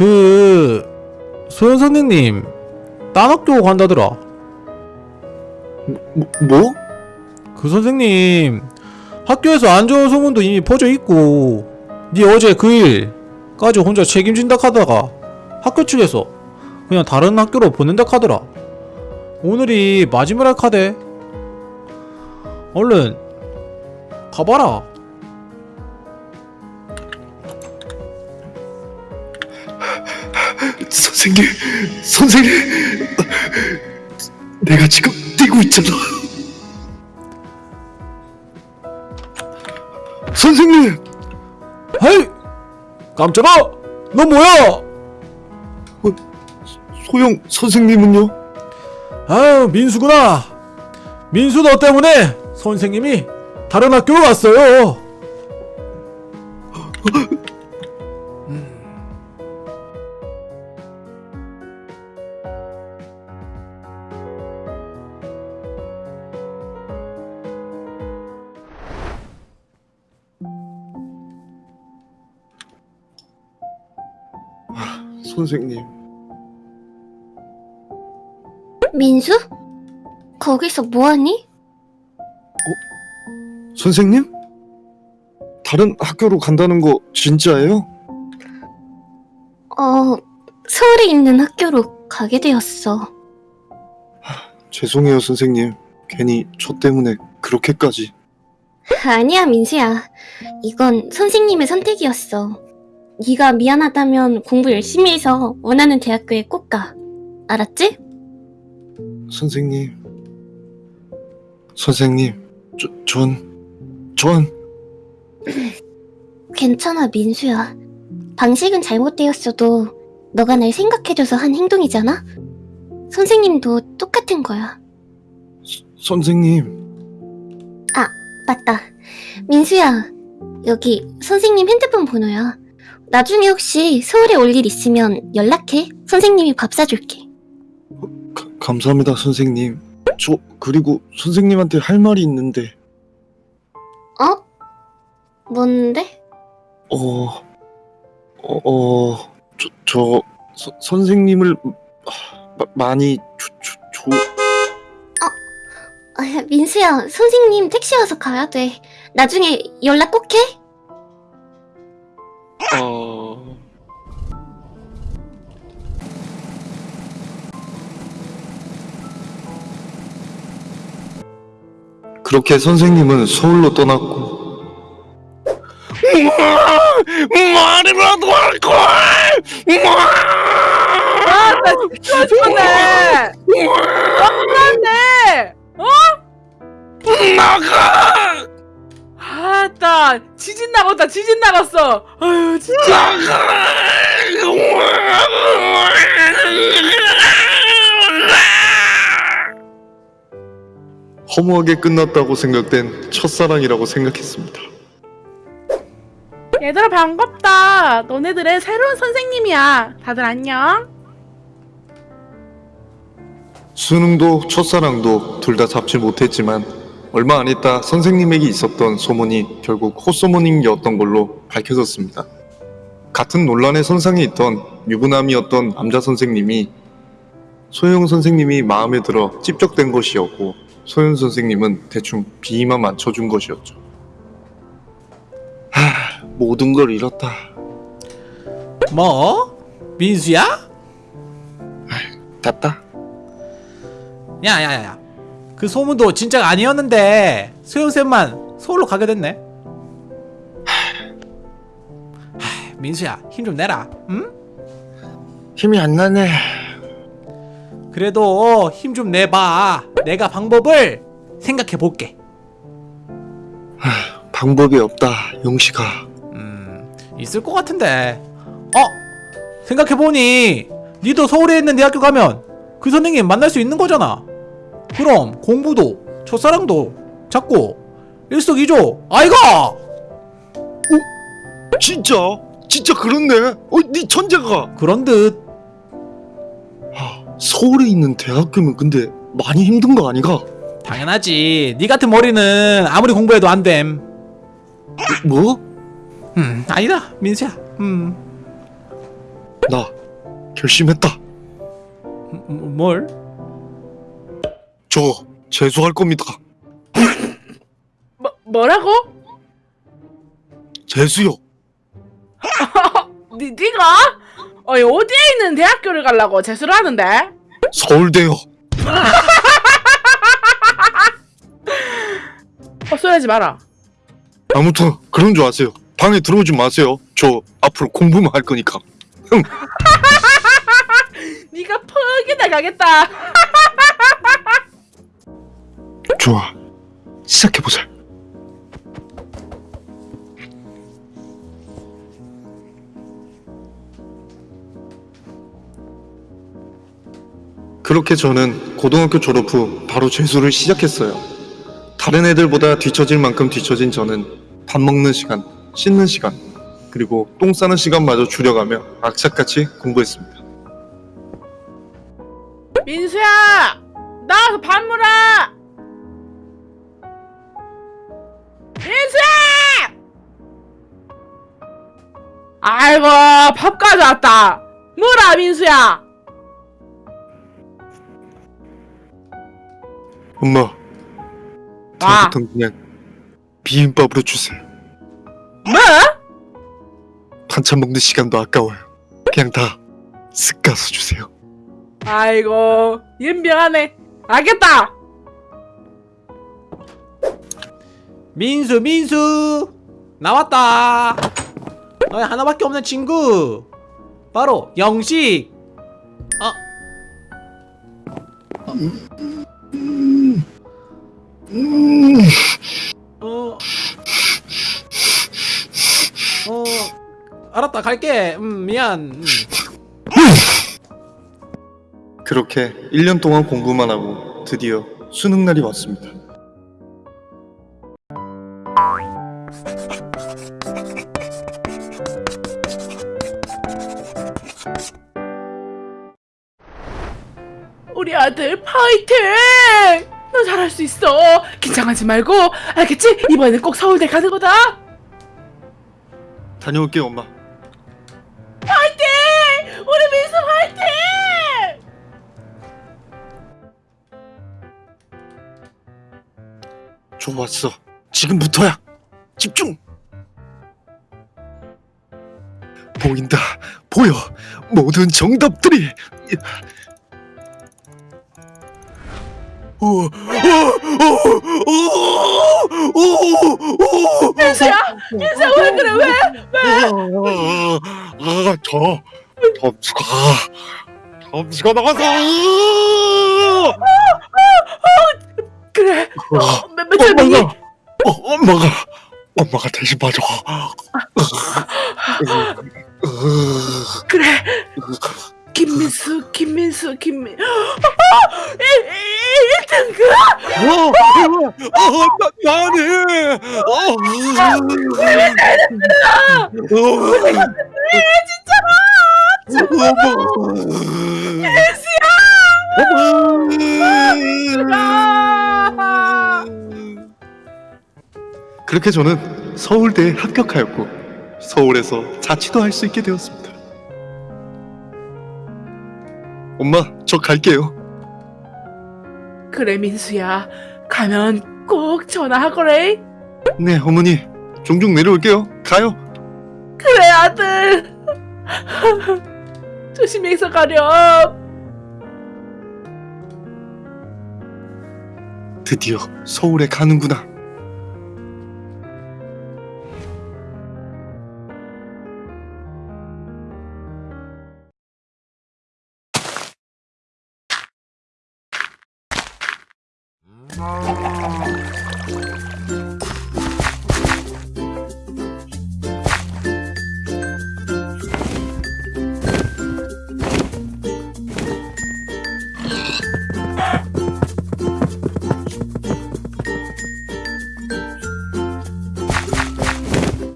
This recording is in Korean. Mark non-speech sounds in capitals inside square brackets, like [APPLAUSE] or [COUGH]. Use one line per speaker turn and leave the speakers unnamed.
그 소연 선생님 딴 학교 간다더라.
뭐? 뭐?
그 선생님 학교에서 안 좋은 소문도 이미 퍼져 있고 니 어제 그 일까지 혼자 책임진다 하다가 학교 측에서 그냥 다른 학교로 보낸다 하더라. 오늘이 마지막 카대. 얼른 가봐라.
선생님, 선생님, 내가 지금 뛰고 있잖아. 선생님,
헤이! 깜짝아! 너 뭐야?
소영 선생님은요?
아유 민수구나. 민수 너 때문에 선생님이 다른 학교로 갔어요.
선생님,
민수? 거기서 뭐하니?
선생님? 다른 학교로 간다는 거 진짜예요?
어, 서울에 있는 학교로 가게 되었어.
죄송해요, 선생님. 괜히 저 때문에 그렇게까지.
아니야, 민수야. 이건 선생님의 선택이었어. 네가 미안하다면 공부 열심히 해서 원하는 대학교에 꼭 가. 알았지?
선생님, 선생님, 저, 전, 전
괜찮아, 민수야. 방식은 잘못되었어도 너가 날 생각해줘서 한 행동이잖아? 선생님도 똑같은 거야.
선생님.
맞다. 민수야, 여기 선생님 핸드폰 번호야. 나중에 혹시 서울에 올 일 있으면 연락해. 선생님이 밥 사줄게.
가- 감사합니다, 선생님. 저 그리고 선생님한테 할 말이 있는데,
어? 뭔데?
어, 어, 어 저, 저 서- 선생님을 아, 마- 많이 조, 조, 조,
아, 민수야, 선생님 택시 와서 가야 돼. 나중에 연락 꼭 해.
그렇게 선생님은 서울로 떠났고. 말이라도 할 걸!
아, 나 진짜 죽었네. 끝났네.
나가!
아따, 지진 나갔다, 지진 나갔어. 아유, 진짜.
허무하게 끝났다고 생각된 첫사랑이라고 생각했습니다.
얘들아 반갑다. 너네들의 새로운 선생님이야. 다들 안녕.
수능도 첫사랑도 둘 다 잡지 못했지만 얼마 안 있다 선생님에게 있었던 소문이 결국 콧소문이었던 걸로 밝혀졌습니다. 같은 논란의 선상에 있던 유부남이었던 남자 선생님이 소영 선생님이 마음에 들어 찝적된 것이었고 소연 선생님은 대충 비위만 맞춰준 것이었죠. 하, 모든 걸 잃었다.
뭐? 민수야?
됐다.
야야야야. 그 소문도 진짜가 아니었는데 소영쌤만 서울로 가게 됐네. 하, 민수야 힘 좀 내라. 응?
힘이 안 나네.
그래도 힘 좀 내봐. 내가 방법을 생각해 볼게. [SIGHS]
방법이 없다, 용식아.
음, 있을 것 같은데. 어? 생각해 보니 니도 서울에 있는 대학교 가면 그 선생님 만날 수 있는 거잖아. 그럼 공부도 첫사랑도 잡고 일석이조 아이가.
진짜? 진짜 그렇네? 어, 네 천재가.
그런 듯.
하, 서울에 있는 대학교면 근데 많이 힘든 거 아니가?
당연하지. 니 같은 머리는 아무리 공부해도 안 됨.
뭐?
음, 아니다, 민수야. 음.
나 결심했다.
음, 뭘?
저 재수할 겁니다.
뭐, 뭐라고?
재수요. [LAUGHS]
니, 니가? 어이, 어디에 있는 대학교를 가려고 재수를 하는데?
서울대요.
헛소리하지 마라.
아무튼 그런 줄 아세요. 방에 들어오지 마세요. 저 앞으로 공부만 할 거니까.
니가 [LAUGHS] 퍽이나 가겠다.
좋아. 시작해보자. 그렇게 저는 고등학교 졸업 후 바로 재수를 시작했어요. 다른 애들보다 뒤처질 만큼 뒤처진 저는 밥 먹는 시간, 씻는 시간, 그리고 똥 싸는 시간마저 줄여가며 악착같이 공부했습니다.
민수야! 나와서 밥 물어! 민수야! 아이고, 밥 가져왔다. 물어, 민수야!
엄마,
아,
다음부턴 그냥 비빔밥으로 주세요.
뭐?
반찬 먹는 시간도 아까워요. 그냥 다 쓱 가서 주세요.
아이고, 연병하네. 알겠다!
민수 민수 나왔다 너희 하나밖에 없는 친구 바로 영식 아 어, 어, 알았다, 갈게. 음, 미안. 음.
그렇게 1년 동안 공부만 하고 드디어 수능 날이 왔습니다.
우리 아들 파이팅! 너 잘할 수 있어. 긴장하지 말고 알겠지? 이번에는 꼭 서울대 가는 거다.
다녀올게요, 엄마.
파이팅! 우리 민수 파이팅!
좋았어. 지금부터야. 집중. 보인다. 보여. 모든 정답들이. 오, 오, 오, 오, 오, 오,
민수야, 민수야 왜 그래 왜?
아, 아, 저 점수가 점수가 나가서
그래.
어,
어, 몇, 몇점
엄마가
이니?
어, 엄마가 엄마가 대신 봐줘.
그래. 김민수, 김민수, 김민. 어, 1, 1등 그?
어, 어, 나, 나네. 어, 왜 진짜 엄마.
아!
그렇게 저는 서울대에 합격하였고 서울에서 자취도 할 수 있게 되었습니다. 엄마, 저 갈게요.
그래 민수야. 가면 꼭 전화하거래.
네, 어머니. 종종 내려올게요. 가요.
그래 아들. [LAUGHS] 조심해서 가렴.
드디어 서울에 가는구나.